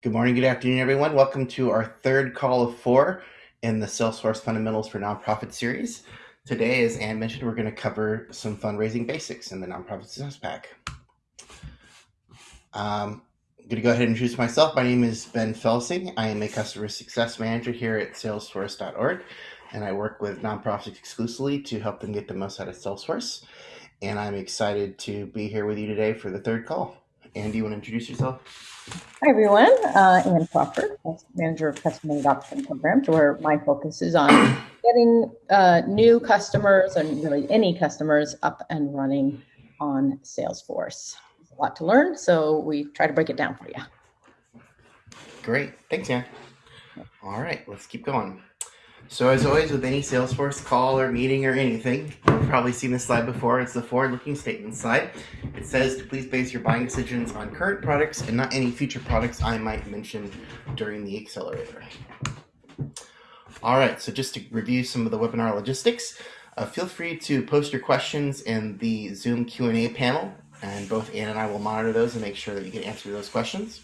Good morning, good afternoon, everyone. Welcome to our third call of four in the Salesforce Fundamentals for Nonprofit series. Today, as Ann mentioned, we're going to cover some fundraising basics in the Nonprofit Success Pack. Um, I'm going to go ahead and introduce myself. My name is Ben Felsing. I am a customer success manager here at salesforce.org, and I work with nonprofits exclusively to help them get the most out of Salesforce. And I'm excited to be here with you today for the third call. Ann, do you want to introduce yourself? Hi, everyone. Uh, Ann Crawford, Manager of Customer Adoption Programs, where my focus is on getting uh, new customers and really any customers up and running on Salesforce. There's a lot to learn, so we try to break it down for you. Great. Thanks, Ann. All right, let's keep going. So as always with any Salesforce call or meeting or anything, you've probably seen this slide before. It's the forward-looking statement slide. It says to please base your buying decisions on current products and not any future products I might mention during the accelerator. All right, so just to review some of the webinar logistics, uh, feel free to post your questions in the Zoom Q&A panel, and both Ann and I will monitor those and make sure that you can answer those questions.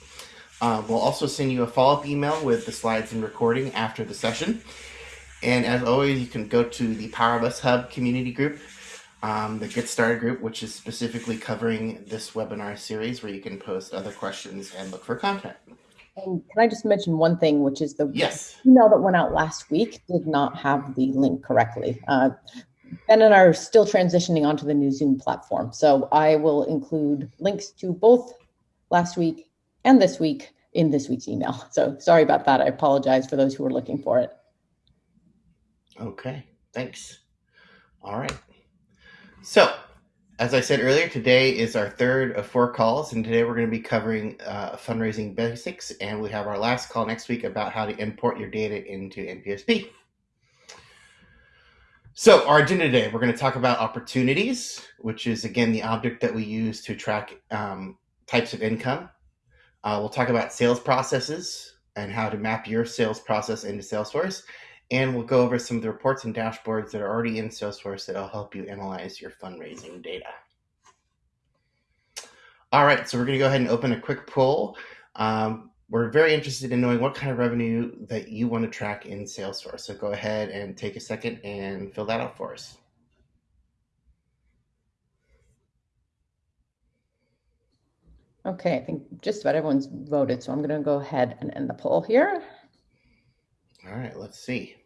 Uh, we'll also send you a follow-up email with the slides and recording after the session. And as always, you can go to the Power of Us Hub community group, um, the Get Started group, which is specifically covering this webinar series where you can post other questions and look for content. And can I just mention one thing, which is the yes. email that went out last week did not have the link correctly. Uh, ben and I are still transitioning onto the new Zoom platform. So I will include links to both last week and this week in this week's email. So sorry about that. I apologize for those who are looking for it. Okay, thanks. All right. So, as I said earlier, today is our third of four calls, and today we're going to be covering uh, fundraising basics, and we have our last call next week about how to import your data into NPSP. So, our agenda today, we're going to talk about opportunities, which is again the object that we use to track um, types of income. Uh, we'll talk about sales processes and how to map your sales process into Salesforce. And we'll go over some of the reports and dashboards that are already in Salesforce that'll help you analyze your fundraising data. All right, so we're going to go ahead and open a quick poll. Um, we're very interested in knowing what kind of revenue that you want to track in Salesforce. So go ahead and take a second and fill that out for us. Okay, I think just about everyone's voted, so I'm going to go ahead and end the poll here. All right, let's see.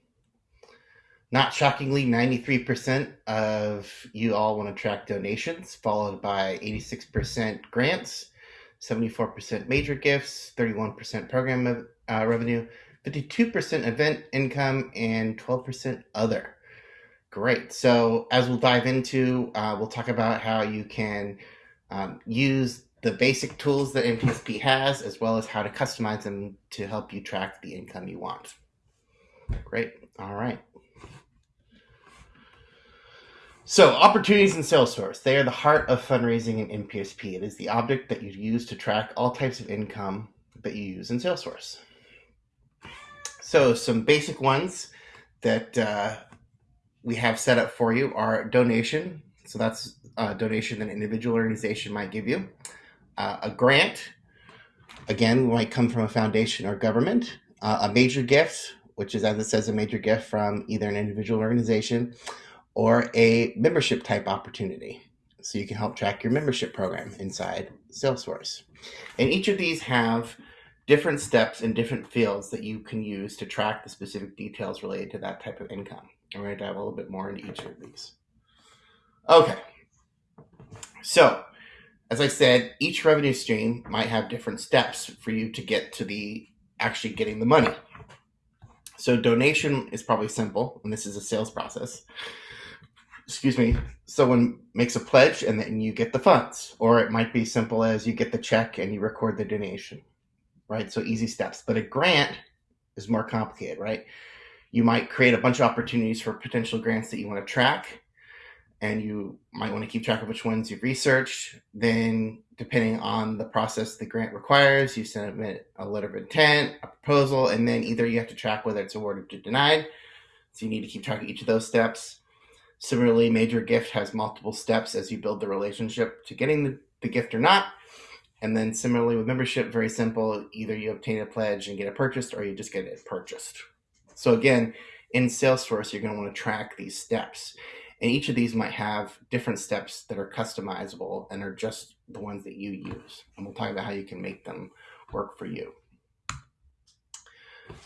Not shockingly, 93% of you all want to track donations, followed by 86% grants, 74% major gifts, 31% program uh, revenue, 52% event income, and 12% other. Great. So, as we'll dive into, uh, we'll talk about how you can um, use the basic tools that NPSP has, as well as how to customize them to help you track the income you want. Great. All right. So, opportunities in Salesforce, they are the heart of fundraising in NPSP. It is the object that you use to track all types of income that you use in Salesforce. So, some basic ones that uh, we have set up for you are donation. So, that's a donation that an individual organization might give you. Uh, a grant, again, might come from a foundation or government. Uh, a major gift, which is, as it says, a major gift from either an individual organization or a membership type opportunity. So you can help track your membership program inside Salesforce. And each of these have different steps and different fields that you can use to track the specific details related to that type of income. I'm going to dive a little bit more into each of these. Okay. So, as I said, each revenue stream might have different steps for you to get to the actually getting the money. So donation is probably simple, and this is a sales process excuse me, someone makes a pledge and then you get the funds. Or it might be simple as you get the check and you record the donation, right? So easy steps. But a grant is more complicated, right? You might create a bunch of opportunities for potential grants that you want to track, and you might want to keep track of which ones you've researched. Then, depending on the process the grant requires, you submit a letter of intent, a proposal, and then either you have to track whether it's awarded or denied. So you need to keep track of each of those steps Similarly, major gift has multiple steps as you build the relationship to getting the, the gift or not. And then similarly with membership, very simple. Either you obtain a pledge and get it purchased, or you just get it purchased. So again, in Salesforce, you're going to want to track these steps. And each of these might have different steps that are customizable and are just the ones that you use. And we'll talk about how you can make them work for you.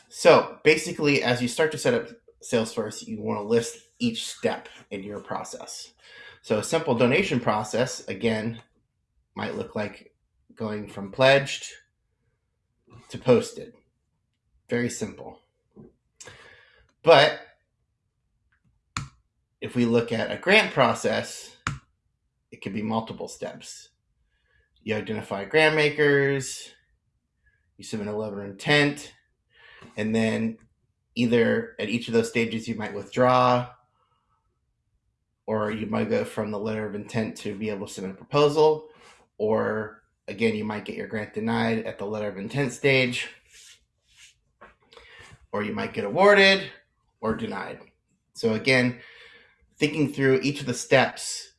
So basically, as you start to set up Salesforce, you want to list each step in your process. So a simple donation process, again, might look like going from pledged to posted. Very simple. But if we look at a grant process, it could be multiple steps. You identify grant makers, you submit a letter of intent, and then either at each of those stages you might withdraw or you might go from the letter of intent to be able to submit a proposal or again you might get your grant denied at the letter of intent stage or you might get awarded or denied. So again thinking through each of the steps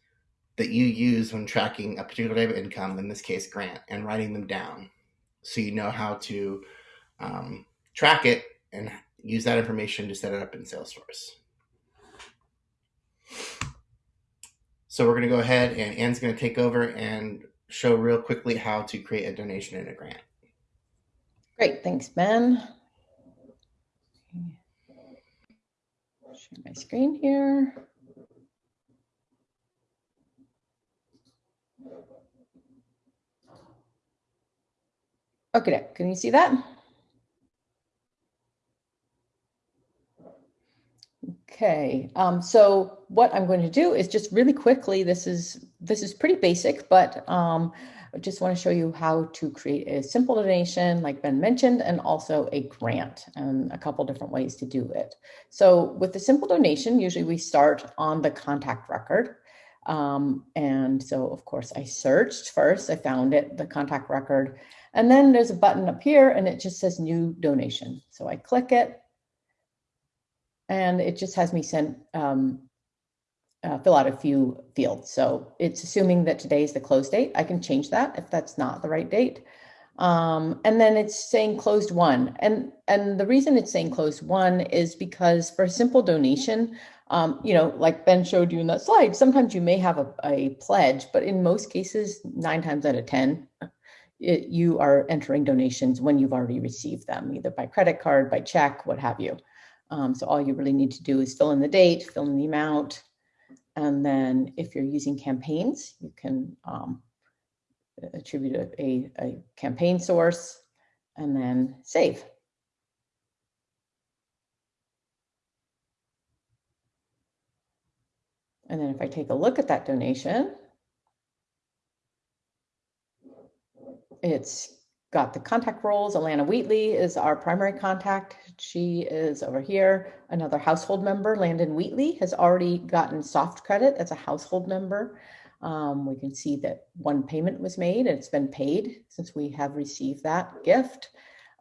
that you use when tracking a particular type of income in this case grant and writing them down so you know how to um, track it and use that information to set it up in Salesforce. So we're going to go ahead and Ann's going to take over and show real quickly how to create a donation and a grant. Great, thanks, Ben. Share my screen here. Okay, can you see that? Okay, um, so what I'm going to do is just really quickly, this is this is pretty basic, but um, I just want to show you how to create a simple donation, like Ben mentioned, and also a grant, and a couple different ways to do it. So with the simple donation, usually we start on the contact record. Um, and so, of course, I searched first, I found it, the contact record, and then there's a button up here and it just says new donation. So I click it and it just has me send um, uh, fill out a few fields. So it's assuming that today is the close date. I can change that if that's not the right date. Um, and then it's saying closed won. And, and the reason it's saying closed won is because for a simple donation, um, you know, like Ben showed you in that slide, sometimes you may have a, a pledge, but in most cases, nine times out of 10, it, you are entering donations when you've already received them, either by credit card, by check, what have you. Um, so all you really need to do is fill in the date, fill in the amount, and then if you're using campaigns, you can um, attribute a, a, a campaign source and then save. And then if I take a look at that donation, it's got the contact roles. Alana Wheatley is our primary contact. She is over here. Another household member, Landon Wheatley, has already gotten soft credit as a household member. Um, we can see that one payment was made and it's been paid since we have received that gift.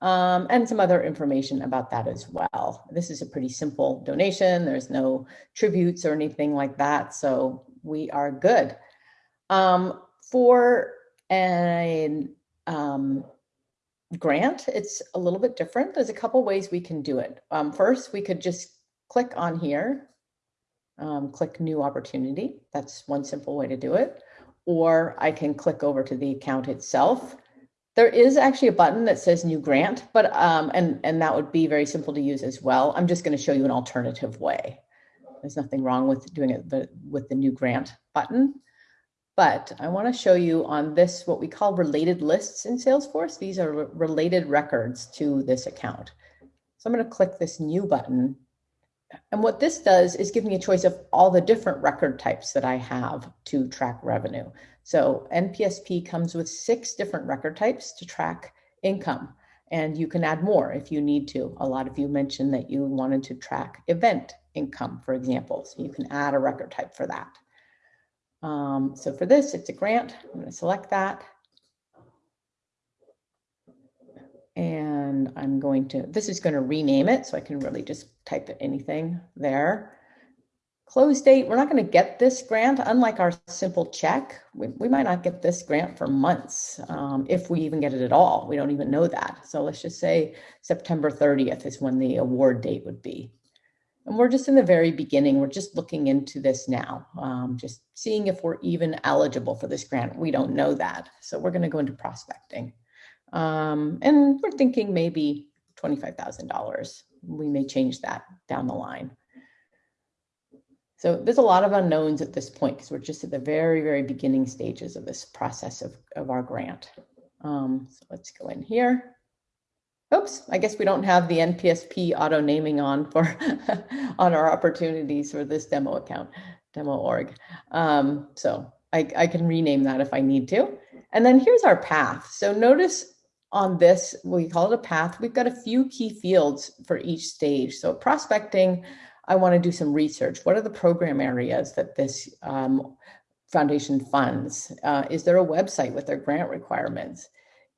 Um, and some other information about that as well. This is a pretty simple donation. There's no tributes or anything like that. So we are good. Um, for an um, grant, it's a little bit different. There's a couple ways we can do it. Um, first, we could just click on here, um, click new opportunity. That's one simple way to do it. Or I can click over to the account itself. There is actually a button that says new grant, but um, and, and that would be very simple to use as well. I'm just gonna show you an alternative way. There's nothing wrong with doing it with the new grant button. But I want to show you on this, what we call related lists in Salesforce. These are related records to this account. So I'm going to click this new button. And what this does is give me a choice of all the different record types that I have to track revenue. So NPSP comes with six different record types to track income. And you can add more if you need to. A lot of you mentioned that you wanted to track event income, for example. So you can add a record type for that. Um, so for this, it's a grant. I'm going to select that. And I'm going to, this is going to rename it. So I can really just type anything there. close date, we're not going to get this grant, unlike our simple check. We, we might not get this grant for months, um, if we even get it at all. We don't even know that. So let's just say September 30th is when the award date would be. And we're just in the very beginning. We're just looking into this now, um, just seeing if we're even eligible for this grant. We don't know that. So we're going to go into prospecting. Um, and we're thinking maybe $25,000. We may change that down the line. So there's a lot of unknowns at this point because we're just at the very, very beginning stages of this process of, of our grant. Um, so let's go in here. Oops, I guess we don't have the NPSP auto naming on for on our opportunities for this demo account, demo org. Um, so I, I can rename that if I need to. And then here's our path. So notice on this, we call it a path. We've got a few key fields for each stage. So prospecting, I want to do some research. What are the program areas that this um, foundation funds? Uh, is there a website with their grant requirements?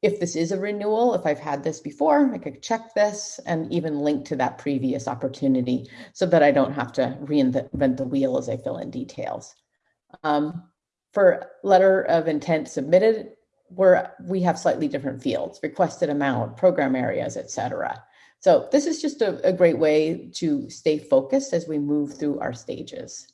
If this is a renewal, if I've had this before, I could check this and even link to that previous opportunity so that I don't have to reinvent the wheel as I fill in details. Um, for letter of intent submitted, where we have slightly different fields, requested amount, program areas, et cetera. So this is just a, a great way to stay focused as we move through our stages.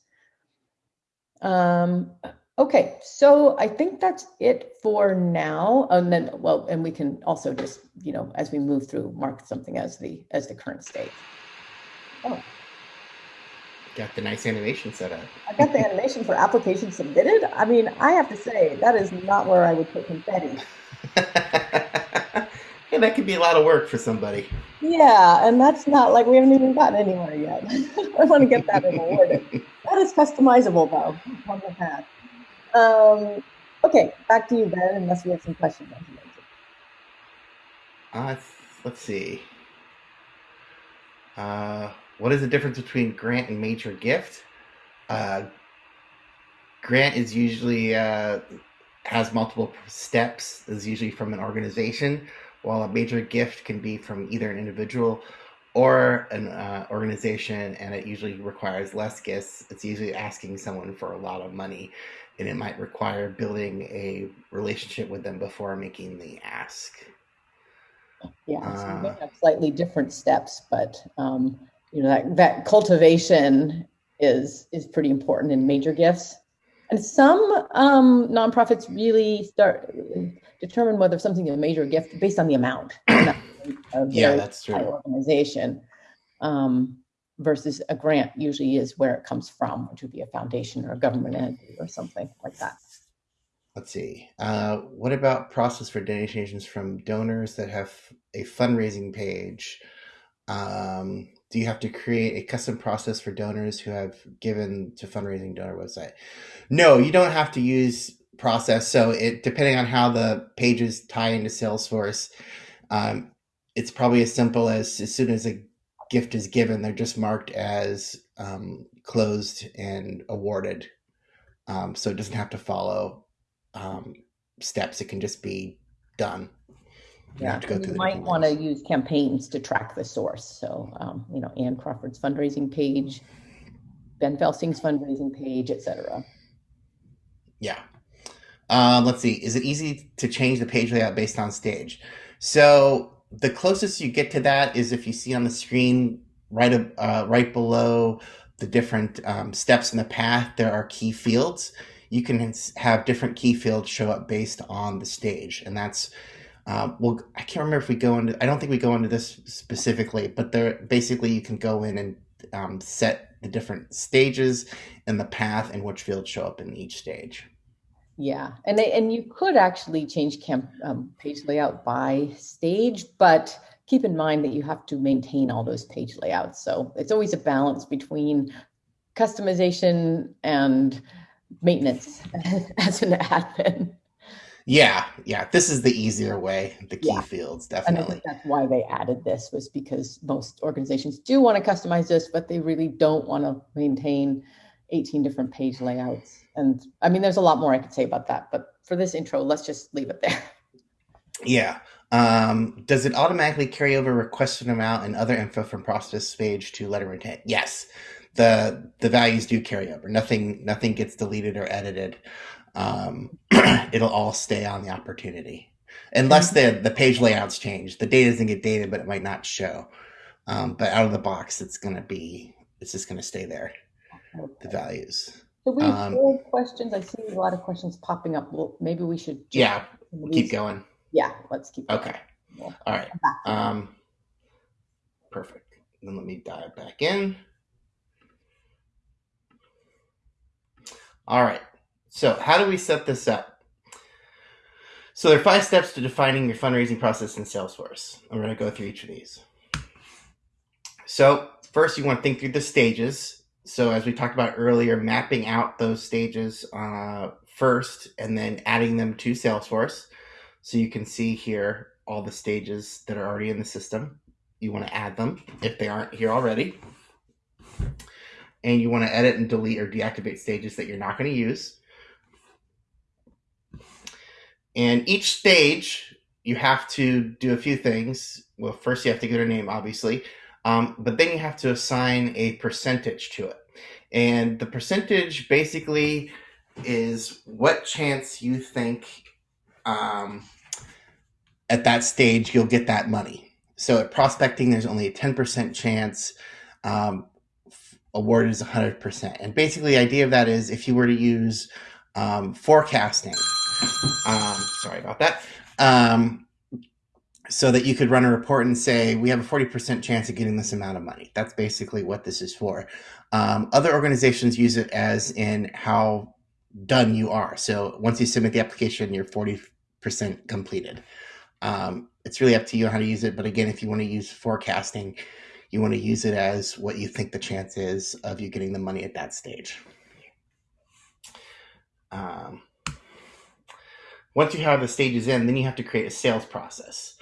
Um, okay, so I think that's it for now. And then, well, and we can also just, you know, as we move through, mark something as the as the current state. Oh. Got the nice animation set up. I got the animation for application submitted. I mean, I have to say that is not where I would put confetti. yeah, that could be a lot of work for somebody. Yeah, and that's not like we haven't even gotten anywhere yet. I want to get that awarded. that is customizable though on the path. Um, okay, back to you, Ben, unless we have some questions. Uh, let's see. Uh, what is the difference between grant and major gift? Uh, grant is usually uh, has multiple steps. Is usually from an organization, while a major gift can be from either an individual or an uh, organization, and it usually requires less gifts. It's usually asking someone for a lot of money, and it might require building a relationship with them before making the ask. Yeah, so uh, have slightly different steps, but um, you know that that cultivation is is pretty important in major gifts. And some um, nonprofits really start determine whether something is a major gift based on the amount. yeah, that's true. Organization um, versus a grant usually is where it comes from, which would be a foundation or a government entity or something like that. Let's see. Uh, what about process for donations from donors that have a fundraising page? Um, do you have to create a custom process for donors who have given to fundraising donor website? No, you don't have to use process. So it depending on how the pages tie into Salesforce, um, it's probably as simple as as soon as a gift is given, they're just marked as um, closed and awarded. Um, so it doesn't have to follow um, steps. It can just be done. You yeah, you might want to use campaigns to track the source. So, um, you know, Ann Crawford's fundraising page, Ben Felsing's fundraising page, etc. Yeah. Um, let's see. Is it easy to change the page layout based on stage? So the closest you get to that is if you see on the screen right uh, right below the different um, steps in the path, there are key fields. You can have different key fields show up based on the stage, and that's uh, well, I can't remember if we go into. I don't think we go into this specifically, but there basically you can go in and um, set the different stages and the path and which fields show up in each stage. Yeah, and they, and you could actually change camp um, page layout by stage, but keep in mind that you have to maintain all those page layouts. So it's always a balance between customization and maintenance as an admin. Yeah, yeah. This is the easier way. The key yeah. fields, definitely. And I think that's why they added this was because most organizations do want to customize this, but they really don't want to maintain 18 different page layouts. And I mean, there's a lot more I could say about that, but for this intro, let's just leave it there. Yeah. Um, does it automatically carry over requested amount and other info from process page to letter intent? Yes. the the values do carry over. Nothing nothing gets deleted or edited. Um, it'll all stay on the opportunity, unless the the page layouts change. The data doesn't get dated, but it might not show. Um, but out of the box, it's going to be it's just going to stay there. The values. So we Um, questions. I see a lot of questions popping up. Well, maybe we should. just- Yeah, keep going. Yeah, let's keep. going. Okay. All right. come back to that. Um, perfect. Then let me dive back in. All right. So, how do we set this up? So, there are five steps to defining your fundraising process in Salesforce. I'm going to go through each of these. So, first, you want to think through the stages. So, as we talked about earlier, mapping out those stages uh, first and then adding them to Salesforce. So, you can see here all the stages that are already in the system. You want to add them if they aren't here already. And you want to edit and delete or deactivate stages that you're not going to use. And each stage, you have to do a few things. Well, first, you have to get a name, obviously, um, but then you have to assign a percentage to it. And the percentage basically is what chance you think um, at that stage you'll get that money. So at prospecting, there's only a 10% chance. Um, award is 100%. And basically, the idea of that is if you were to use um, forecasting, um, sorry about that, um, so that you could run a report and say, we have a 40% chance of getting this amount of money. That's basically what this is for. Um, other organizations use it as in how done you are. So once you submit the application, you're 40% completed. Um, it's really up to you how to use it. But again, if you want to use forecasting, you want to use it as what you think the chance is of you getting the money at that stage. Um, once you have the stages in, then you have to create a sales process.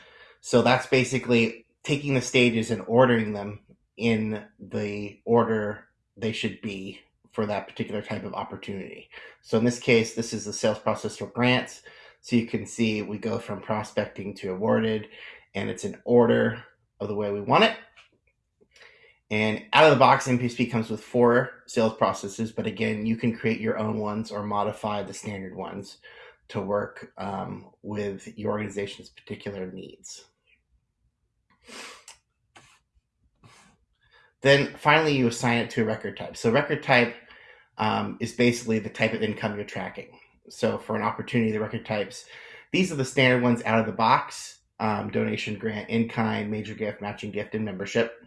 So that's basically taking the stages and ordering them in the order they should be for that particular type of opportunity. So in this case, this is the sales process for grants. So you can see we go from prospecting to awarded, and it's an order of the way we want it. And out of the box, NPSP comes with four sales processes, but again, you can create your own ones or modify the standard ones to work um, with your organization's particular needs. Then finally, you assign it to a record type. So, record type um, is basically the type of income you're tracking. So, for an opportunity, the record types, these are the standard ones out of the box um, donation, grant, in kind, major gift, matching gift, and membership.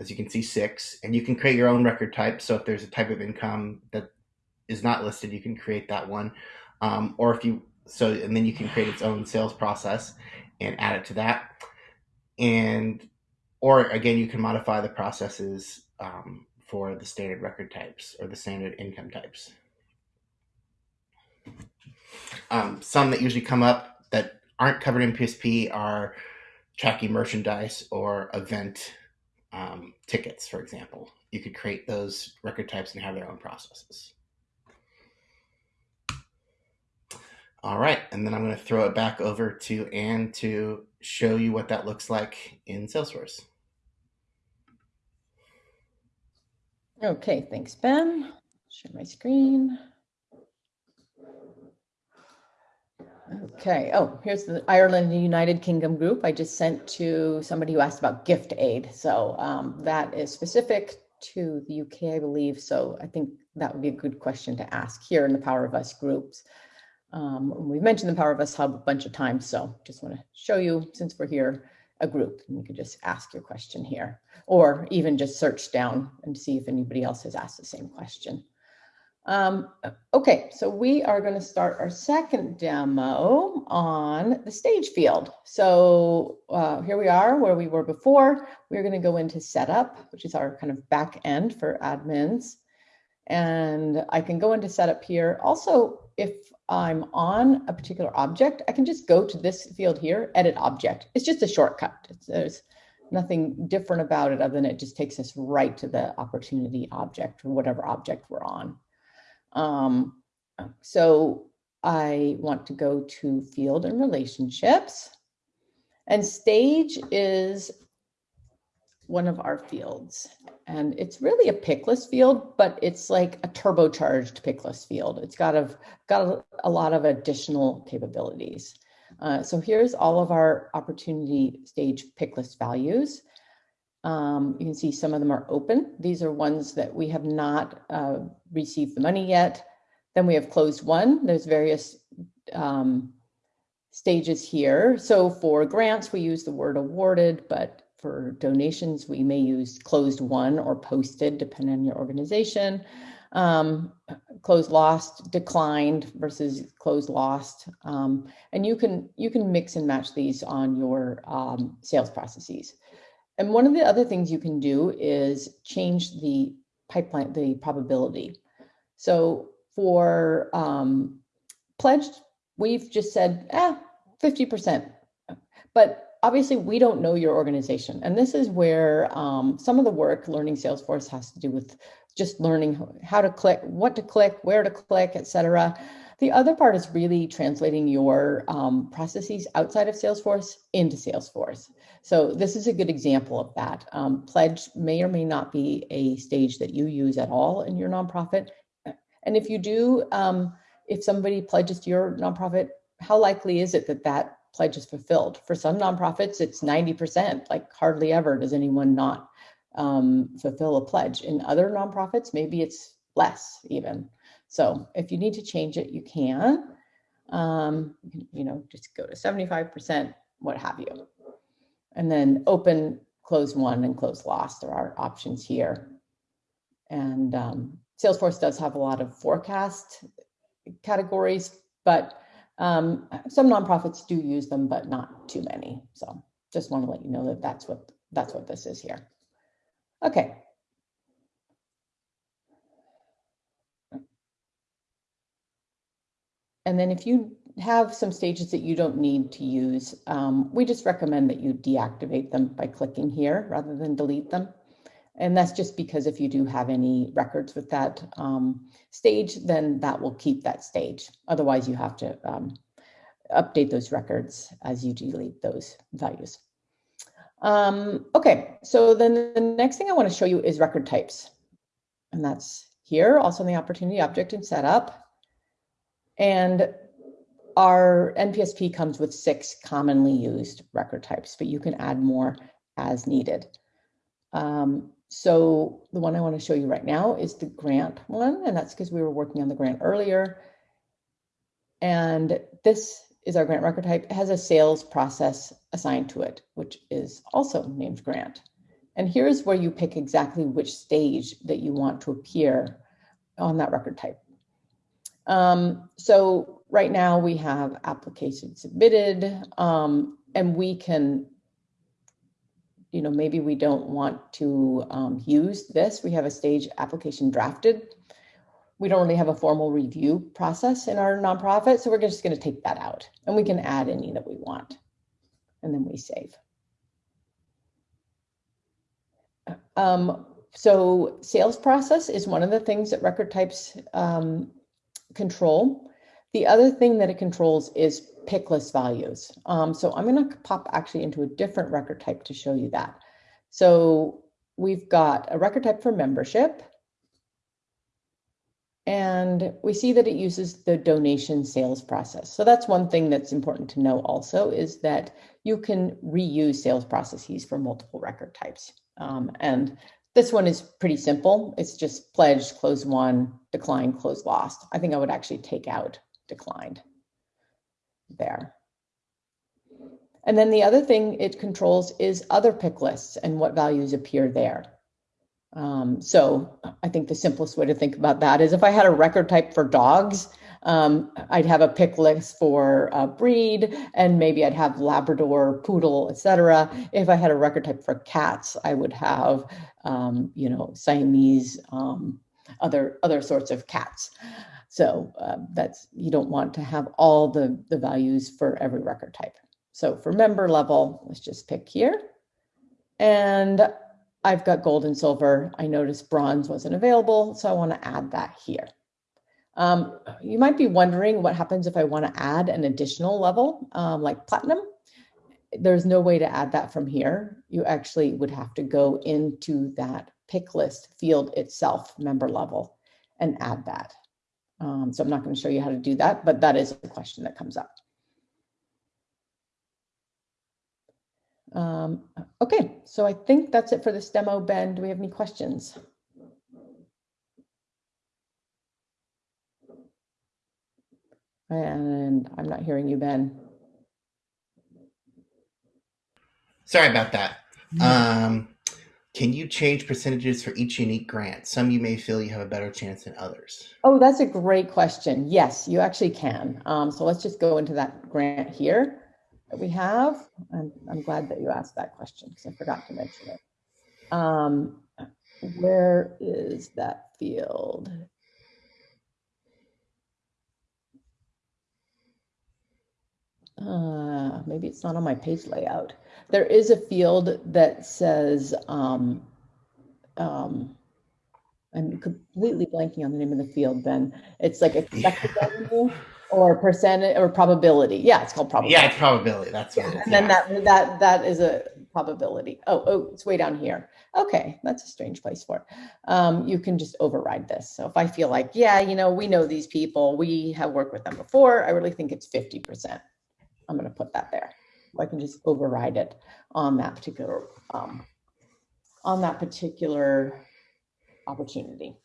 As you can see, six. And you can create your own record type. So, if there's a type of income that is not listed, you can create that one. Um, or if you, so, and then you can create its own sales process and add it to that. And or again, you can modify the processes um, for the standard record types or the standard income types. Um, some that usually come up that aren't covered in PSP are tracking merchandise or event um, tickets, for example. You could create those record types and have their own processes. All right, and then I'm going to throw it back over to Ann to show you what that looks like in Salesforce. Okay, thanks, Ben. Share my screen. Okay, oh, here's the Ireland and United Kingdom group I just sent to somebody who asked about gift aid. So um, that is specific to the UK, I believe. So I think that would be a good question to ask here in the Power of Us groups. Um, we've mentioned the Power of Us Hub a bunch of times, so just want to show you, since we're here, a group. And you can just ask your question here, or even just search down and see if anybody else has asked the same question. Um, okay, so we are going to start our second demo on the stage field. So uh, here we are where we were before. We're going to go into setup, which is our kind of back end for admins. And I can go into setup here. Also, if I'm on a particular object, I can just go to this field here, edit object. It's just a shortcut. It's, there's nothing different about it other than it just takes us right to the opportunity object or whatever object we're on. Um, so I want to go to field and relationships. And stage is one of our fields. And it's really a picklist field, but it's like a turbocharged picklist field. It's got a, got a, a lot of additional capabilities. Uh, so here's all of our opportunity stage picklist values. Um, you can see some of them are open. These are ones that we have not uh, received the money yet. Then we have closed won There's various um, stages here. So for grants, we use the word awarded, but for donations, we may use closed won or posted, depending on your organization. Um, closed lost, declined versus closed lost, um, and you can you can mix and match these on your um, sales processes. And one of the other things you can do is change the pipeline, the probability. So for um, pledged, we've just said, eh, 50%. But obviously we don't know your organization. And this is where um, some of the work learning Salesforce has to do with just learning how to click, what to click, where to click, etc. The other part is really translating your um, processes outside of Salesforce into Salesforce. So this is a good example of that. Um, Pledge may or may not be a stage that you use at all in your nonprofit. And if you do, um, if somebody pledges to your nonprofit, how likely is it that that pledge is fulfilled? For some nonprofits, it's 90%, like hardly ever does anyone not um, fulfill a pledge. In other nonprofits, maybe it's less even. So if you need to change it, you can. Um, you know, just go to 75%, what have you. And then open, close won, and close lost There are options here. And um, Salesforce does have a lot of forecast categories, but um, some nonprofits do use them, but not too many. So just want to let you know that that's what that's what this is here. Okay. And then if you have some stages that you don't need to use, um, we just recommend that you deactivate them by clicking here rather than delete them. And that's just because if you do have any records with that um, stage, then that will keep that stage. Otherwise, you have to um, update those records as you delete those values. Um, okay, so then the next thing I want to show you is record types. And that's here, also in the opportunity object and setup. And our NPSP comes with six commonly used record types, but you can add more as needed. Um, so the one I want to show you right now is the grant one, and that's because we were working on the grant earlier. And this is our grant record type. It has a sales process assigned to it, which is also named grant. And here's where you pick exactly which stage that you want to appear on that record type. Um, so right now we have application submitted, um, and we can you know, maybe we don't want to um, use this. We have a stage application drafted. We don't really have a formal review process in our nonprofit, so we're just going to take that out and we can add any that we want. And then we save. Um, so sales process is one of the things that record types um, control. The other thing that it controls is pick list values. Um, so I'm going to pop actually into a different record type to show you that. So we've got a record type for membership. And we see that it uses the donation sales process. So that's one thing that's important to know also is that you can reuse sales processes for multiple record types. Um, and this one is pretty simple. It's just pledged, close won, decline, close lost. I think I would actually take out declined there. And then the other thing it controls is other pick lists and what values appear there. Um, so I think the simplest way to think about that is if I had a record type for dogs, um, I'd have a pick list for breed, and maybe I'd have Labrador, Poodle, etc. If I had a record type for cats, I would have, um, you know, Siamese, um, other other sorts of cats. So uh, that's you don't want to have all the, the values for every record type. So for member level, let's just pick here. And I've got gold and silver. I noticed bronze wasn't available, so I want to add that here. Um, you might be wondering what happens if I want to add an additional level um, like platinum. There's no way to add that from here. you actually would have to go into that pick list field itself, member level, and add that. Um, so I'm not going to show you how to do that, but that is a question that comes up. Um, okay, so I think that's it for this demo. Ben, do we have any questions? And I'm not hearing you, Ben. Sorry about that. Um, can you change percentages for each unique grant? Some you may feel you have a better chance than others. Oh, that's a great question. Yes, you actually can. Um, so let's just go into that grant here that we have. I'm, I'm glad that you asked that question because I forgot to mention it. Um, where is that field? Uh, maybe it's not on my page layout. There is a field that says, um, um, I'm completely blanking on the name of the field, Ben. It's like expected revenue or percentage or probability. Yeah, it's called probability. Yeah, it's probability. That's what Yeah, it is. and then yeah. that that that is a probability. Oh, oh, it's way down here. Okay, that's a strange place for it. Um, you can just override this. So if I feel like, yeah, you know, we know these people, we have worked with them before, I really think it's 50%. I'm going to put that there. I can just override it on that particular um, on that particular opportunity.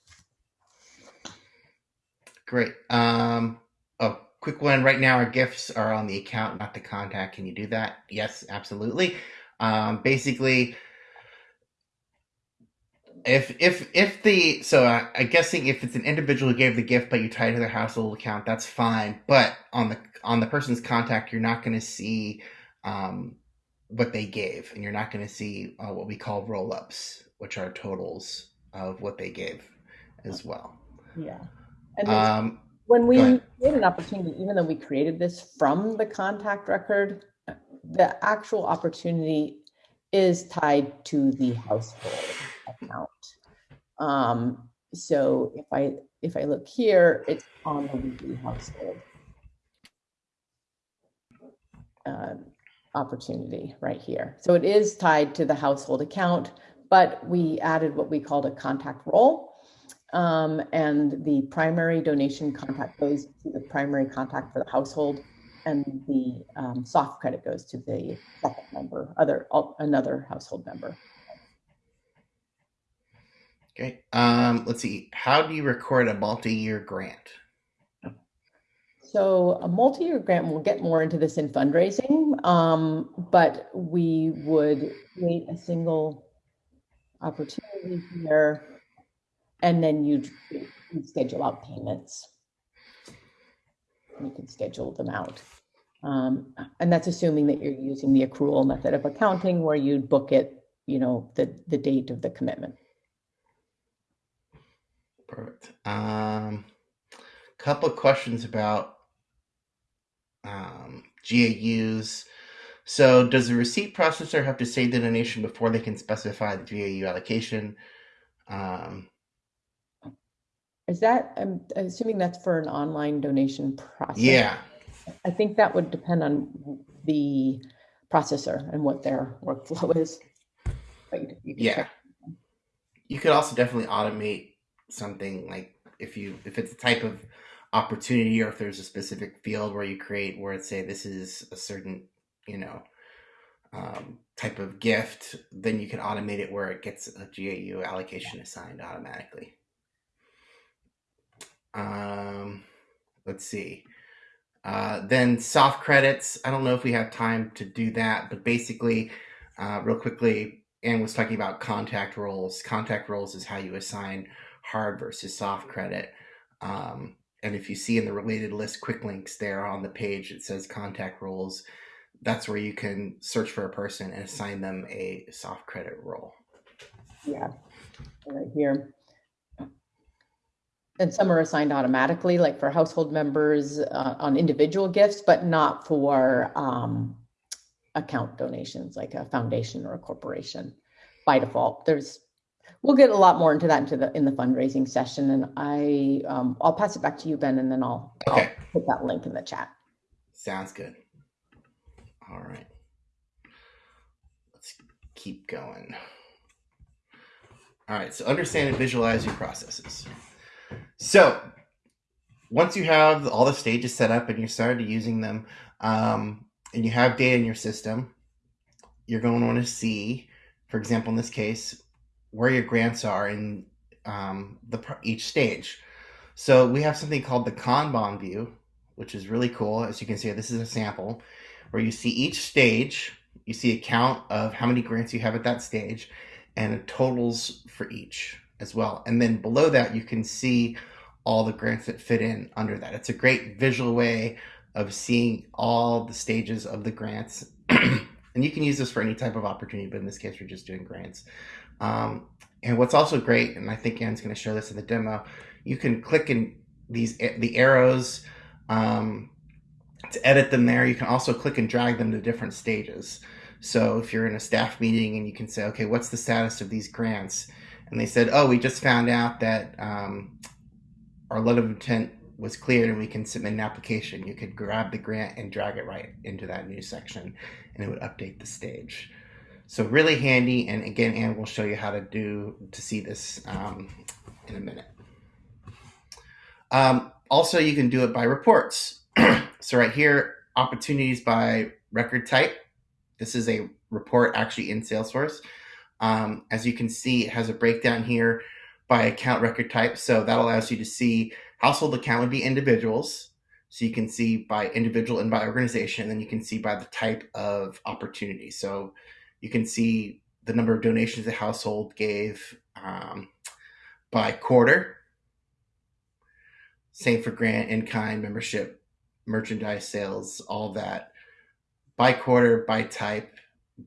Great. Um, a quick one right now. Our gifts are on the account, not the contact. Can you do that? Yes, absolutely. Um, basically, if if if the so uh, I'm guessing if it's an individual who gave the gift, but you tie it to their household account, that's fine. But on the on the person's contact, you're not going to see um, what they gave, and you're not going to see uh, what we call roll ups, which are totals of what they gave as well. Yeah. And Um, when we create an opportunity, even though we created this from the contact record, the actual opportunity is tied to the household account. Um, so if I if I look here, it's on the Wheatley household um, opportunity right here. So it is tied to the household account, but we added what we called a contact role. Um, and the primary donation contact goes to the primary contact for the household, and the um, soft credit goes to the second member, other another household member. Okay. Um, let's see. How do you record a multi-year grant? So a multi-year grant, we'll get more into this in fundraising, um, but we would create a single opportunity here, and then you'd, you'd schedule out payments. You can schedule them out. Um, and that's assuming that you're using the accrual method of accounting where you'd book it, you know, the, the date of the commitment. Perfect. Um, couple of questions about um, GAUs. So, does the receipt processor have to save the donation before they can specify the GAU allocation? Um, Is that, I'm assuming that's for an online donation process? yeah. I think that would depend on the processor and what their workflow is. But you- you can Yeah. check. You could also definitely automate something like if you if it's a type of opportunity or if there's a specific field where you create where it say this is a certain you know um, type of gift, then you can automate it where it gets a GAU allocation assigned automatically. Um, let's see. Uh, then soft credits. I don't know if we have time to do that, but basically, uh, real quickly, Ann was talking about contact roles. Contact roles is how you assign hard versus soft credit. Um, and if you see in the related list quick links there on the page, it says contact roles. That's where you can search for a person and assign them a soft credit role. Yeah, right here. And some are assigned automatically, like for household members uh, on individual gifts, but not for um, account donations, like a foundation or a corporation by default. There's, we'll get a lot more into that into the in the fundraising session, and I um, I'll pass it back to you, Ben, and then I'll, Okay. I'll put that link in the chat. Sounds good. All right. Let's keep going. All right, so understand and visualize your processes. So once you have all the stages set up and you started using them, um, and you have data in your system, you're going to want to see, for example, in this case, where your grants are in um, the each stage. So we have something called the Kanban view, which is really cool. As you can see, this is a sample where you see each stage, you see a count of how many grants you have at that stage, and totals for each as well. And then below that, you can see all the grants that fit in under that. It's a great visual way of seeing all the stages of the grants. and you can use this for any type of opportunity, but in this case, we're just doing grants. Um, and what's also great, and I think Ann's going to show this in the demo, you can click in these the arrows um, to edit them there. You can also click and drag them to different stages. So if you're in a staff meeting and you can say, okay, what's the status of these grants? And they said, oh, we just found out that um, our letter of intent was cleared and we can submit an application. You could grab the grant and drag it right into that new section and it would update the stage. So really handy. And again, Ann will show you how to do to see this um, in a minute. Um, also, you can do it by reports. so right here, opportunities by record type. This is a report actually in Salesforce. Um, as you can see, it has a breakdown here by account record type. So that allows you to see household account would be individuals. So you can see by individual and by organization, and then you can see by the type of opportunity. So you can see the number of donations the household gave um, by quarter. Same for grant, in kind, membership, merchandise sales, all that by quarter, by type,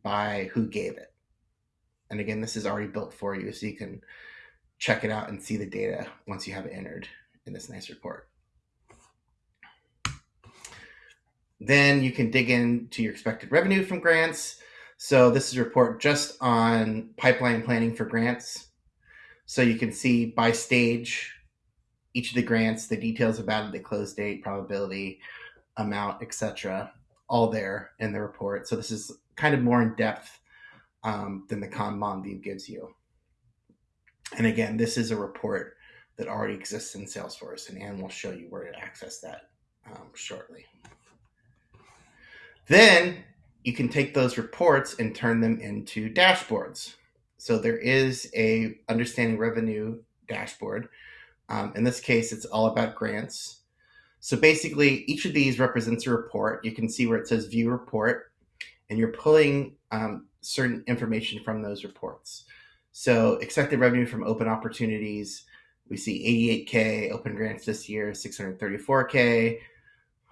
by who gave it. And again, this is already built for you, so you can check it out and see the data once you have it entered in this nice report. Then you can dig into your expected revenue from grants. So this is a report just on pipeline planning for grants. So you can see by stage each of the grants, the details about it, the close date, probability, amount, etc all there in the report. So this is kind of more in depth um, than the Kanban view gives you. And again, this is a report that already exists in Salesforce, and Ann will show you where to access that um, shortly. Then you can take those reports and turn them into dashboards. So there is a understanding revenue dashboard. Um, in this case, it's all about grants. So basically, each of these represents a report. You can see where it says view report, and you're pulling um, certain information from those reports. So expected revenue from open opportunities, we see 88K open grants this year, 634K,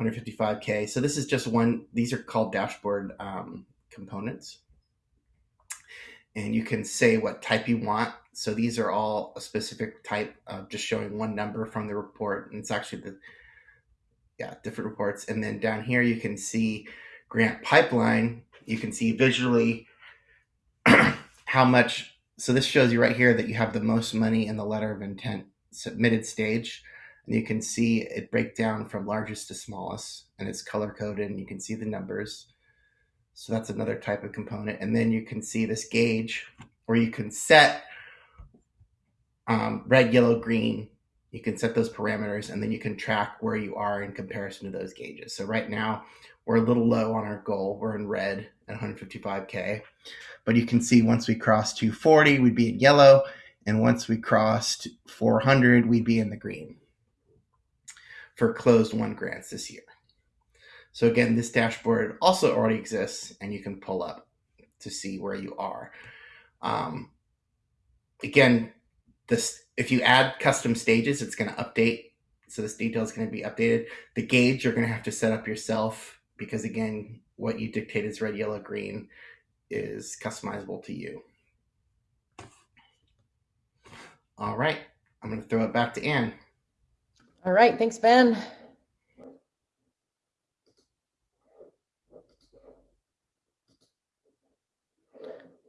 155K. So this is just one, these are called dashboard um, components. And you can say what type you want. So these are all a specific type of just showing one number from the report. And it's actually the yeah, different reports. And then down here, you can see grant pipeline. You can see visually how much. So this shows you right here that you have the most money in the letter of intent submitted stage. And you can see it break down from largest to smallest and it's color coded and you can see the numbers. So that's another type of component. And then you can see this gauge where you can set um, red, yellow, green you can set those parameters and then you can track where you are in comparison to those gauges. So right now we're a little low on our goal. We're in red at 155K, but you can see once we cross 240, we'd be in yellow. And once we crossed 400, we'd be in the green for closed won grants this year. So again, this dashboard also already exists and you can pull up to see where you are. Um, again, this if you add custom stages, it's going to update. So this detail is going to be updated. The gauge you're going to have to set up yourself because again, what you dictate is red, yellow, green is customizable to you. All right, I'm going to throw it back to Ann. All right, thanks, Ben.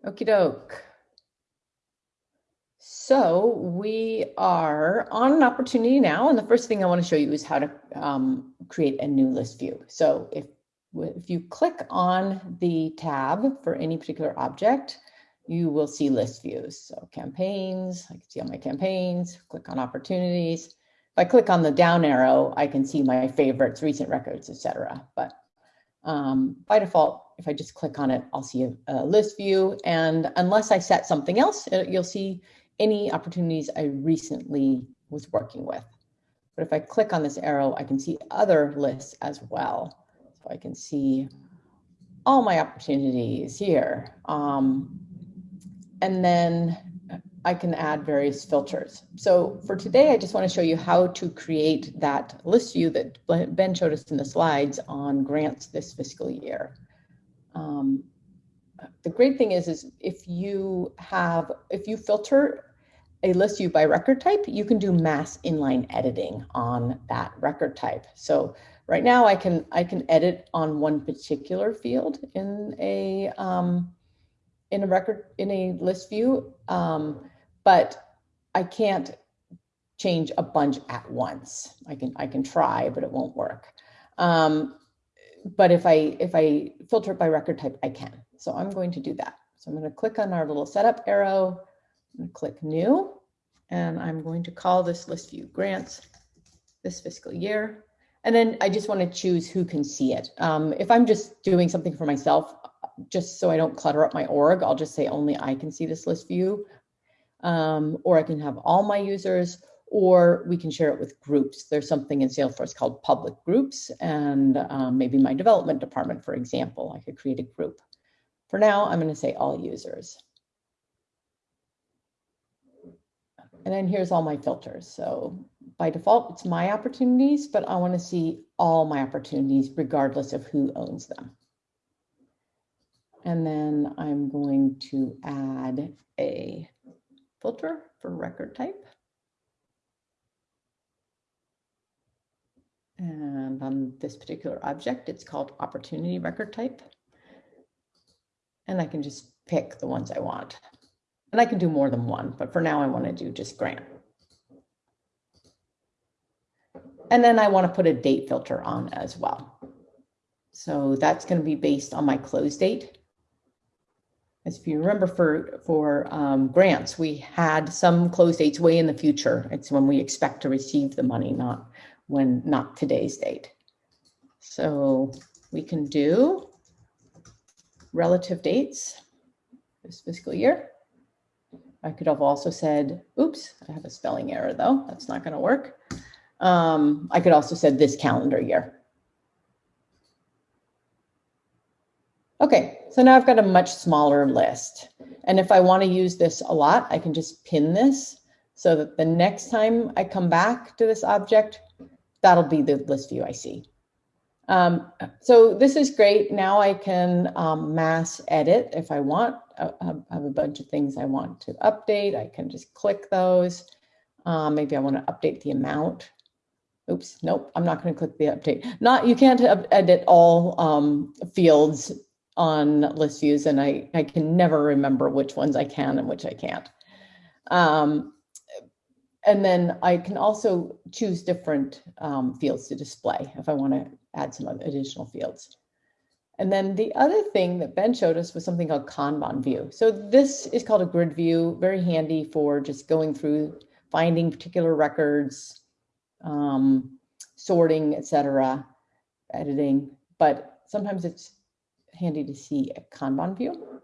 Okie doke. So we are on an opportunity now, and the first thing I want to show you is how to um, create a new list view. So if if you click on the tab for any particular object, you will see list views. So campaigns, I can see all my campaigns, click on opportunities. If I click on the down arrow, I can see my favorites, recent records, etc. But um, by default, if I just click on it, I'll see a, a list view. And unless I set something else, it, you'll see any opportunities I recently was working with. But if I click on this arrow, I can see other lists as well. So I can see all my opportunities here. Um, and then I can add various filters. So for today, I just want to show you how to create that list view that Ben showed us in the slides on grants this fiscal year. Um, the great thing is, is if you have, if you filter a list view by record type, you can do mass inline editing on that record type. So right now I can, I can edit on one particular field in a, um, in a record, in a list view, um, but I can't change a bunch at once. I can, I can try, but it won't work. Um, but if I, if I filter it by record type, I can. So I'm going to do that. So I'm going to click on our little setup arrow click new. And I'm going to call this list view grants this fiscal year. And then I just want to choose who can see it. Um, if I'm just doing something for myself, just so I don't clutter up my org, I'll just say only I can see this list view. Um, or I can have all my users, or we can share it with groups. There's something in Salesforce called public groups, and um, maybe my development department, for example, I could create a group. For now, I'm going to say all users. And then here's all my filters. So by default, it's my opportunities, but I want to see all my opportunities regardless of who owns them. And then I'm going to add a filter for record type. And on this particular object, it's called opportunity record type. And I can just pick the ones I want. And I can do more than one, but for now I want to do just grant. And then I want to put a date filter on as well. So that's going to be based on my close date. As if you remember for, for um, grants, we had some close dates way in the future. It's when we expect to receive the money, not when, not today's date. So we can do relative dates this fiscal year. I could have also said, oops, I have a spelling error though. That's not going to work. Um, I could also said this calendar year. Okay, so now I've got a much smaller list. And if I want to use this a lot, I can just pin this so that the next time I come back to this object, that'll be the list view I see. Um, so this is great. Now I can um, mass edit if I want. I, have a bunch of things I want to update. I can just click those. Um, maybe I want to update the amount. Oops, nope, I'm not going to click the update. Not you can't edit all um, fields on list views, and I I can never remember which ones I can and which I can't. Um, and then I can also choose different um, fields to display if I want to add some additional fields. And then the other thing that Ben showed us was something called Kanban view. So this is called a grid view, very handy for just going through, finding particular records, um, sorting, etc., editing. But sometimes it's handy to see a Kanban view.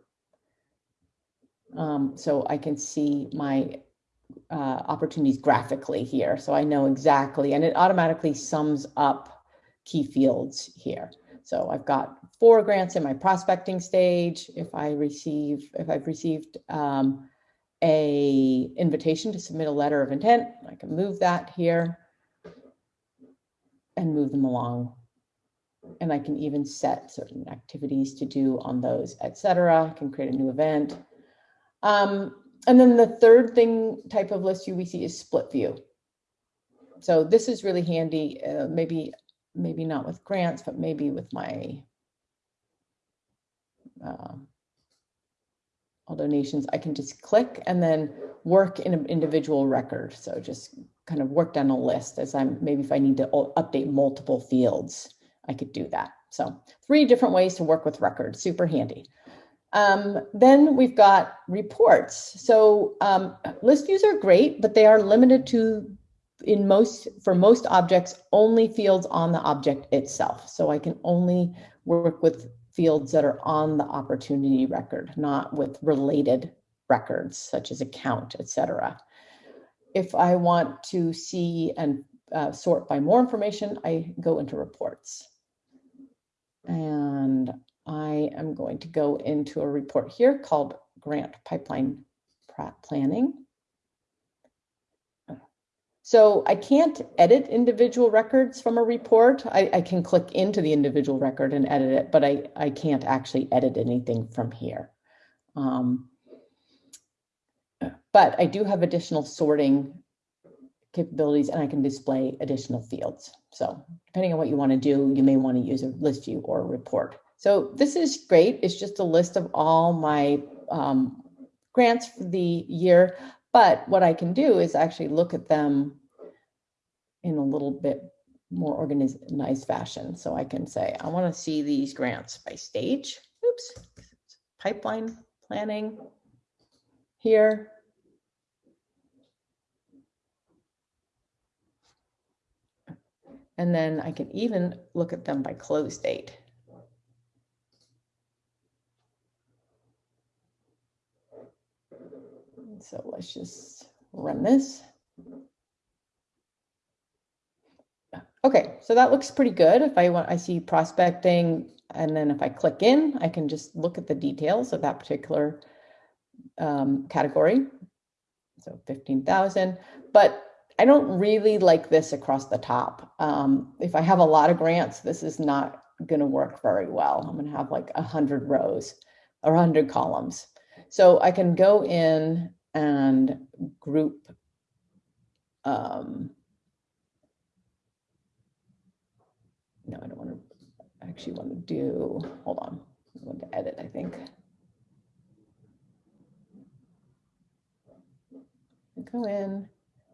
Um, so I can see my uh, opportunities graphically here. So I know exactly, and it automatically sums up key fields here. So I've got four grants in my prospecting stage. If I receive, if I've received um, a invitation to submit a letter of intent, I can move that here and move them along. And I can even set certain activities to do on those, etc. I can create a new event. Um, and then the third thing type of list you we see is split view. So this is really handy, uh, maybe, maybe not with grants, but maybe with my uh, all donations, I can just click and then work in an individual record. So just kind of work down a list as I'm, maybe if I need to update multiple fields, I could do that. So three different ways to work with records, super handy. Um, then we've got reports. So um, list views are great, but they are limited to in most for most objects only fields on the object itself. So I can only work with fields that are on the opportunity record, not with related records such as account, etc. If I want to see and uh, sort by more information, I go into reports. And I am going to go into a report here called Grant Pipeline Planning. So I can't edit individual records from a report. I, I, can click into the individual record and edit it, but I, I can't actually edit anything from here. Um, but I do have additional sorting capabilities and I can display additional fields. So depending on what you want to do, you may want to use a list view or a report. So this is great. It's just a list of all my um, grants for the year. But what I can do is actually look at them in a little bit more organized nice fashion. So I can say, I want to see these grants by stage. Oops, pipeline planning here. And then I can even look at them by close date. So let's just run this. Okay, so that looks pretty good. If I want, I see prospecting, and then if I click in, I can just look at the details of that particular um, category. So 15,000, but I don't really like this across the top. Um, if I have a lot of grants, this is not going to work very well. I'm going to have like 100 rows or 100 columns. So I can go in and group um, no, I don't want to actually want to do, hold on, I want to edit, I think. Go in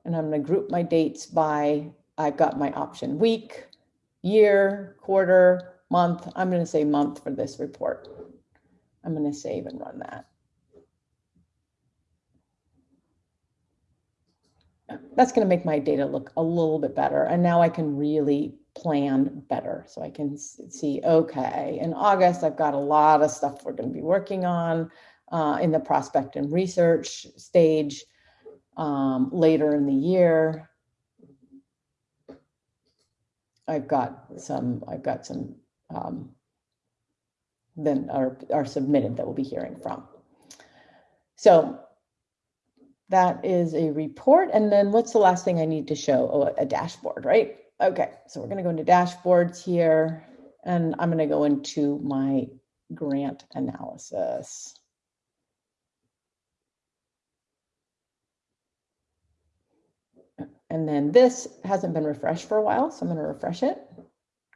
and I'm going to group my dates by, I've got my option week, year, quarter, month. I'm going to say month for this report. I'm going to save and run that. that's going to make my data look a little bit better. And now I can really plan better. So I can see, okay, in August, I've got a lot of stuff we're going to be working on uh, in the prospect and research stage. Um, later in the year, I've got some, I've got some um, then are, are submitted that we'll be hearing from. So that is a report. And then what's the last thing I need to show? Oh, a dashboard, right? Okay, so we're gonna go into dashboards here and I'm gonna go into my grant analysis. And then this hasn't been refreshed for a while, so I'm gonna refresh it.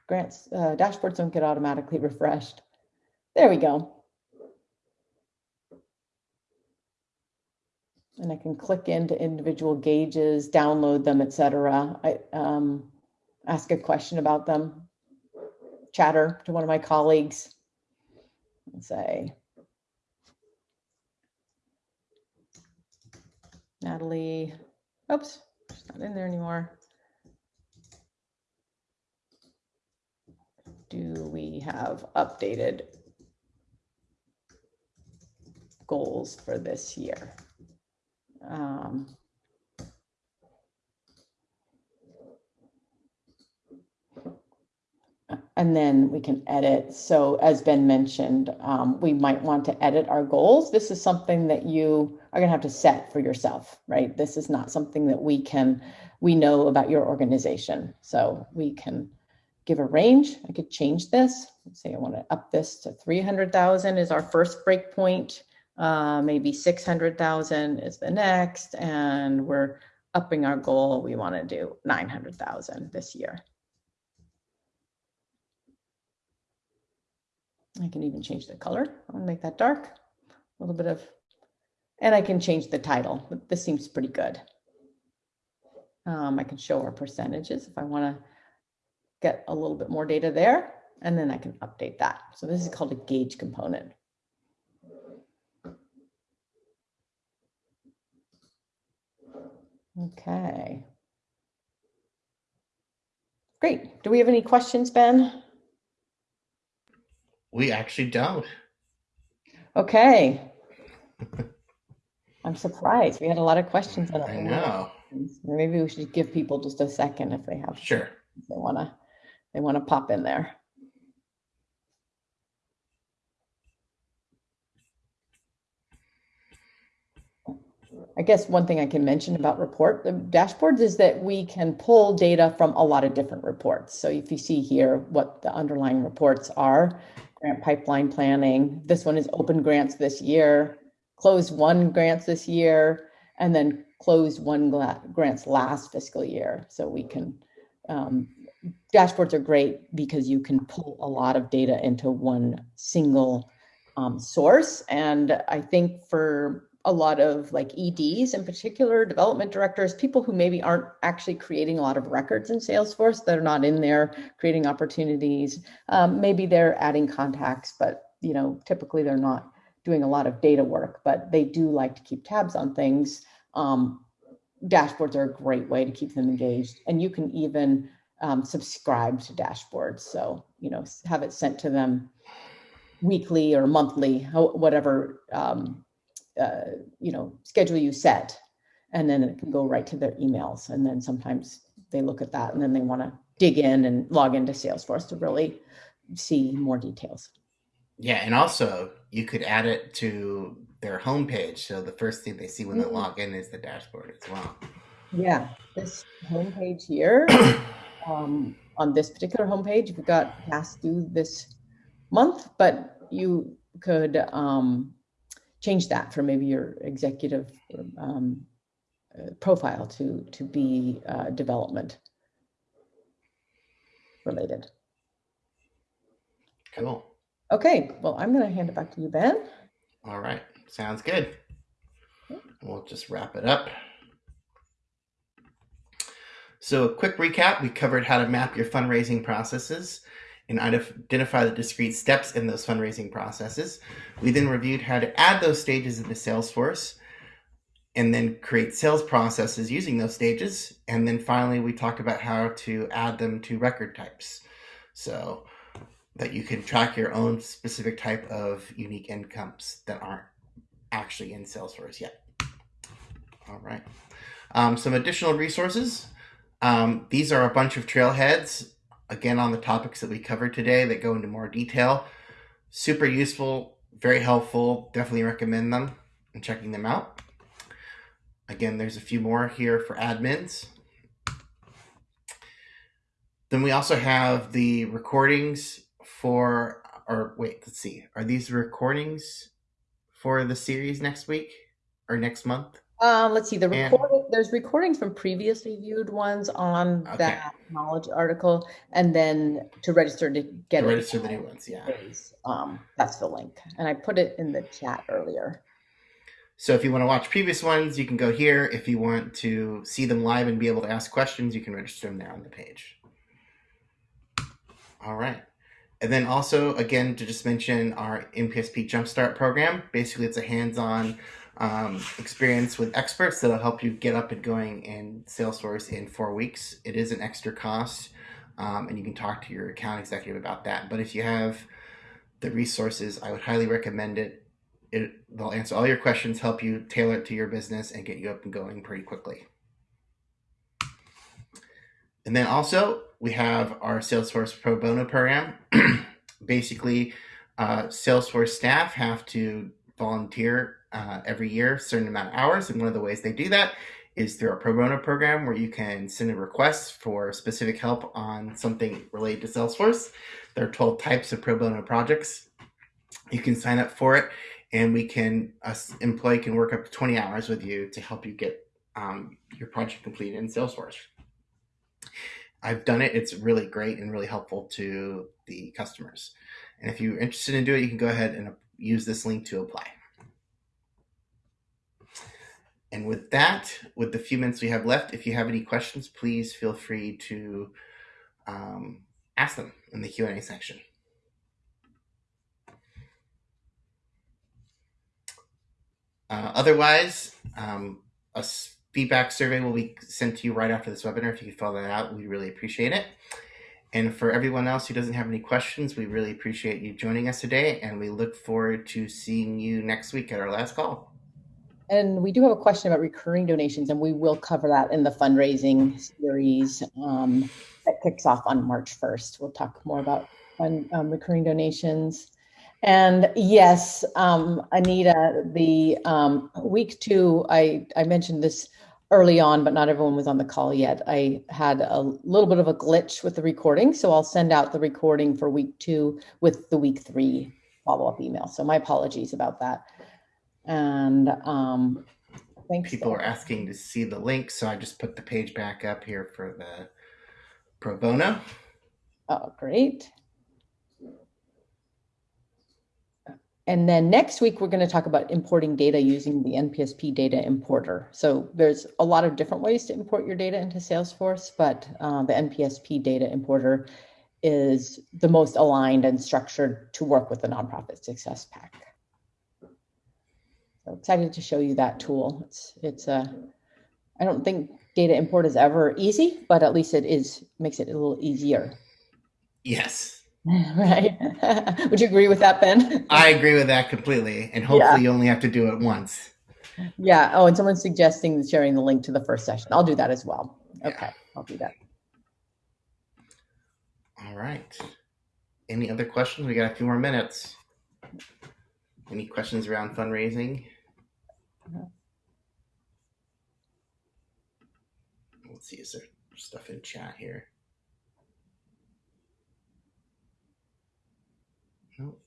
Grants, uh, dashboards don't get automatically refreshed. There we go. and I can click into individual gauges, download them, etc. I um, ask a question about them, chatter to one of my colleagues, and say, Natalie, oops, not in there anymore. Do we have updated goals for this year? Um, and then we can edit. So as Ben mentioned, um, we might want to edit our goals. This is something that you are going to have to set for yourself, right? This is not something that we can, we know about your organization. So we can give a range. I could change this. Let's say I want to up this to 300,000 is our first breakpoint. Uh, maybe 600,000 is the next, and we're upping our goal. We want to do 900,000 this year. I can even change the color. I'll make that dark, a little bit of, and I can change the title. This seems pretty good. Um, I can show our percentages if I want to get a little bit more data there, and then I can update that. So this is called a gauge component. Okay. Great. Do we have any questions, Ben? We actually don't. Okay. I'm surprised. We had a lot of questions on. I know. Maybe we should give people just a second if they have Sure. if they wanna they wanna pop in there. I guess one thing I can mention about report the dashboards is that we can pull data from a lot of different reports. So if you see here what the underlying reports are, grant pipeline planning, this one is open grants this year, closed won grants this year, and then closed won grants last fiscal year. So we can um, dashboards are great because you can pull a lot of data into one single um, source. And I think for a lot of like EDs in particular, development directors, people who maybe aren't actually creating a lot of records in Salesforce that are not in there creating opportunities. Um, maybe they're adding contacts, but you know, typically they're not doing a lot of data work, but they do like to keep tabs on things. Um, dashboards are a great way to keep them engaged, and you can even um, subscribe to dashboards. So you know, have it sent to them weekly or monthly, whatever um, uh, you know schedule you set and then it can go right to their emails and then sometimes they look at that and then they want to dig in and log into salesforce to really see more details yeah and also you could add it to their homepage so the first thing they see when mm-hmm. they log in is the dashboard as well yeah this homepage here um, on this particular homepage we've got past due this month but you could um, change that for maybe your executive um, uh, profile to to be uh, development related. Cool. Okay, well, I'm going to hand it back to you, Ben. All right, sounds good. We'll just wrap it up. So, a quick recap we covered how to map your fundraising processes and identify the discrete steps in those fundraising processes. We then reviewed how to add those stages into Salesforce and then create sales processes using those stages. And then finally, we talked about how to add them to record types so that you can track your own specific type of unique incomes that aren't actually in Salesforce yet. All right. Um, some additional resources. Um, these are a bunch of trailheads again on the topics that we covered today that go into more detail. Super useful, very helpful. Definitely recommend them and checking them out. Again, there's a few more here for admins. Then we also have the recordings for, or wait, let's see. Are these recordings for the series next week or next month? Um, let's see, the recording, there's recordings from previously viewed ones on Okay. that knowledge article, and then to register to get To register the new ones, yeah. Um, that's the link, and I put it in the chat earlier. So if you want to watch previous ones, you can go here. If you want to see them live and be able to ask questions, you can register them there on the page. All right. And then also, again, to just mention our NPSP Jumpstart program. Basically, it's a hands-on um, experience with experts that'll help you get up and going in Salesforce in four weeks. It is an extra cost, um, and you can talk to your account executive about that. But if you have the resources, I would highly recommend it. it they'll answer all your questions, help you tailor it to your business, and get you up and going pretty quickly. And then also, we have our Salesforce Pro Bono program. Basically, uh, Salesforce staff have to volunteer uh, every year, a certain amount of hours. And one of the ways they do that is through a pro bono program where you can send a request for specific help on something related to Salesforce. There are 12 types of pro bono projects. You can sign up for it, and we can, us employee can work up to 20 hours with you to help you get um, your project completed in Salesforce. I've done it. It's really great and really helpful to the customers. And if you're interested in doing it, you can go ahead and use this link to apply. And with that, with the few minutes we have left, if you have any questions, please feel free to um, ask them in the Q&A section. Uh, otherwise, um, a feedback survey will be sent to you right after this webinar. If you could fill that out, we really appreciate it. And for everyone else who doesn't have any questions, we really appreciate you joining us today, and we look forward to seeing you next week at our last call. And we do have a question about recurring donations, and we will cover that in the fundraising series um, that kicks off on March 1st. We'll talk more about um, recurring donations. And yes, um, Anita, the um, week two, I, I mentioned this early on, but not everyone was on the call yet. I had a little bit of a glitch with the recording, so I'll send out the recording for week two with the week three follow up email. So my apologies about that. And um, thanks. People are asking to see the link, so I just put the page back up here for the pro bono. Oh, great. And then next week, we're going to talk about importing data using the NPSP data importer. So there's a lot of different ways to import your data into Salesforce, but uh, the NPSP data importer is the most aligned and structured to work with the nonprofit success pack. So excited to show you that tool. It's it's a uh, don't think data import is ever easy, but at least it is makes it a little easier. Yes. right. Would you agree with that, Ben? I agree with that completely. And hopefully yeah. you only have to do it once. Yeah. Oh, and someone's suggesting sharing the link to the first session. I'll do that as well. Okay. I'll do that. All right. Any other questions? We got a few more minutes. Any questions around fundraising? Let's see, is there stuff in chat here? Nope.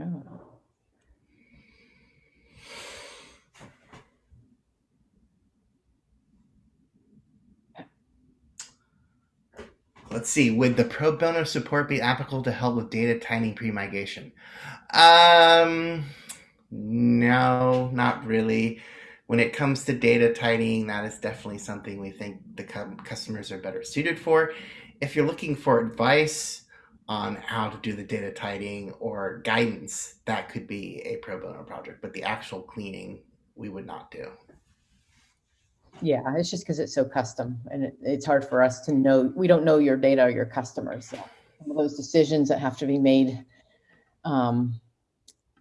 Oh. Let's see. Would the pro bono support be applicable to help with data tidying pre-migration? Um, no, not really. When it comes to data tidying, that is definitely something we think the customers are better suited for. If you're looking for advice, on how to do the data tidying or guidance, that could be a pro bono project. But the actual cleaning, we would not do. Yeah, it's just because it's so custom and it, it's hard for us to know. We don't know your data or your customers. So those decisions that have to be made, um,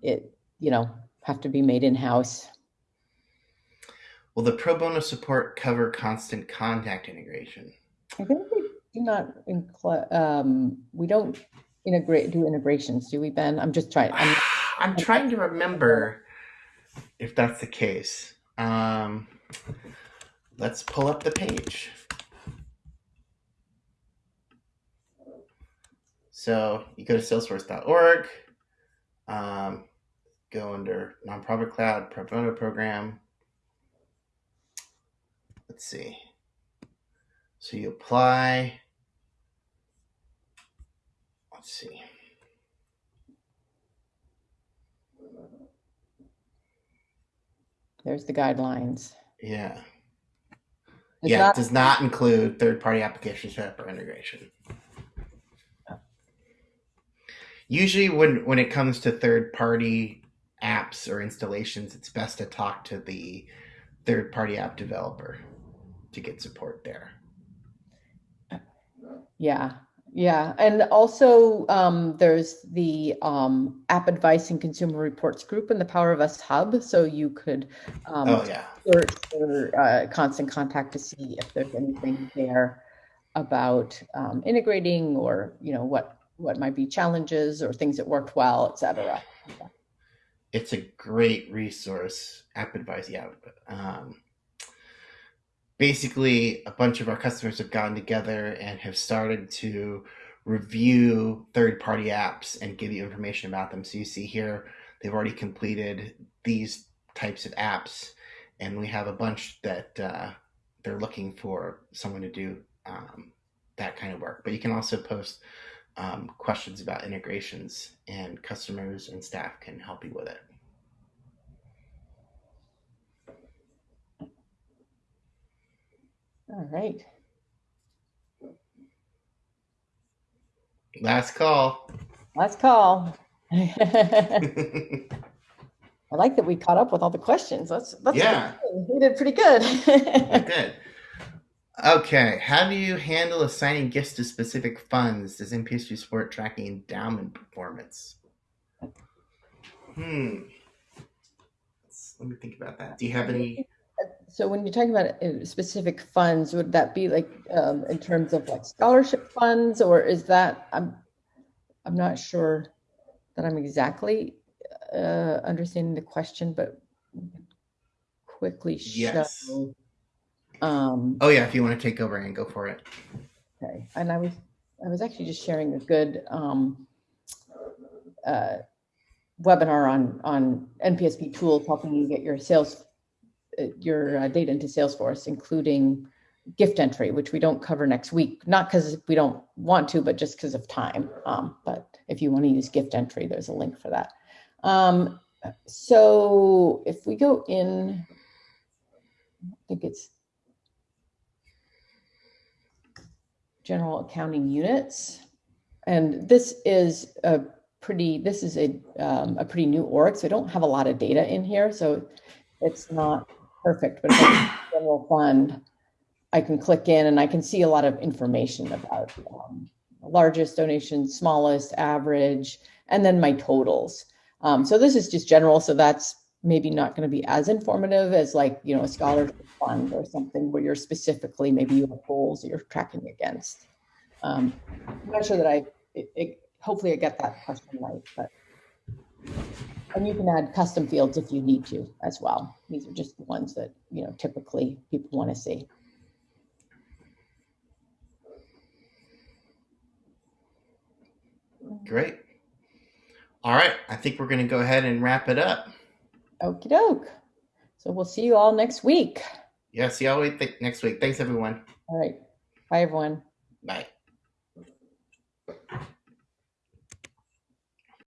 it you know have to be made in house. Will the pro bono support cover constant contact integration? I think we do not include, um, we don't integrate, do integrations, do we, Ben? I'm just trying. I'm, I'm trying to remember if that's the case. Um, let's pull up the page. So you go to salesforce.org, um, go under nonprofit cloud, pro bono program. Let's see. So you apply. Let's see. There's the guidelines. Yeah. It's yeah, not- it does not include third-party application setup or integration. Oh. Usually, when when it comes to third-party apps or installations, it's best to talk to the third-party app developer to get support there. Yeah, yeah. And also, um, there's the um, App Advice and Consumer Reports group in the Power of Us Hub. So you could um, oh, yeah. search for uh, constant contact to see if there's anything there about um, integrating or, you know, what, what might be challenges or things that worked well, et cetera. It's a great resource, App Advice. Yeah. Um, basically a bunch of our customers have gotten together and have started to review third party apps and give you information about them. So you see here, they've already completed these types of apps, and we have a bunch that uh, they're looking for someone to do um, that kind of work. But you can also post um, questions about integrations, and customers and staff can help you with it. All right. Last call. Last call. I like that we caught up with all the questions. That's that's Yeah. good. we did pretty good. Good. Okay. How do you handle assigning gifts to specific funds? Does NPSP support tracking endowment performance? Hmm. Let's- Let me think about that. Do you have any? so when you're talking about uh, specific funds, would that be like um, in terms of like scholarship funds, or is that I'm I'm not sure that I'm exactly uh, understanding the question, but quickly show. Yes. Um, Oh yeah. If you want to take over and go for it. Okay, and I was, I was actually just sharing a good um, uh, webinar on, on NPSP tools, helping you get your sales, uh, your uh, data into Salesforce, including gift entry, which we don't cover next week, not because we don't want to, but just because of time. Um, But if you want to use gift entry, there's a link for that. Um, So if we go in, I think it's general accounting units. And this is a pretty, this is a, um, a pretty new org, so I don't have a lot of data in here, so it's not perfect, but general fund, I can click in and I can see a lot of information about um, largest donations, smallest, average, and then my totals. Um, so this is just general, so that's maybe not going to be as informative as like, you know, a scholarship fund or something where you're specifically, maybe you have goals that you're tracking against. Um, I'm not sure that I, it, it, hopefully I get that question right, but. And you can add custom fields if you need to as well. These are just the ones that, you know, typically people want to see. Great. All right. I think we're going to go ahead and wrap it up. Okie doke. So we'll see you all next week. Yeah. See y'all next week. Thanks everyone. All right. Bye, everyone. Bye.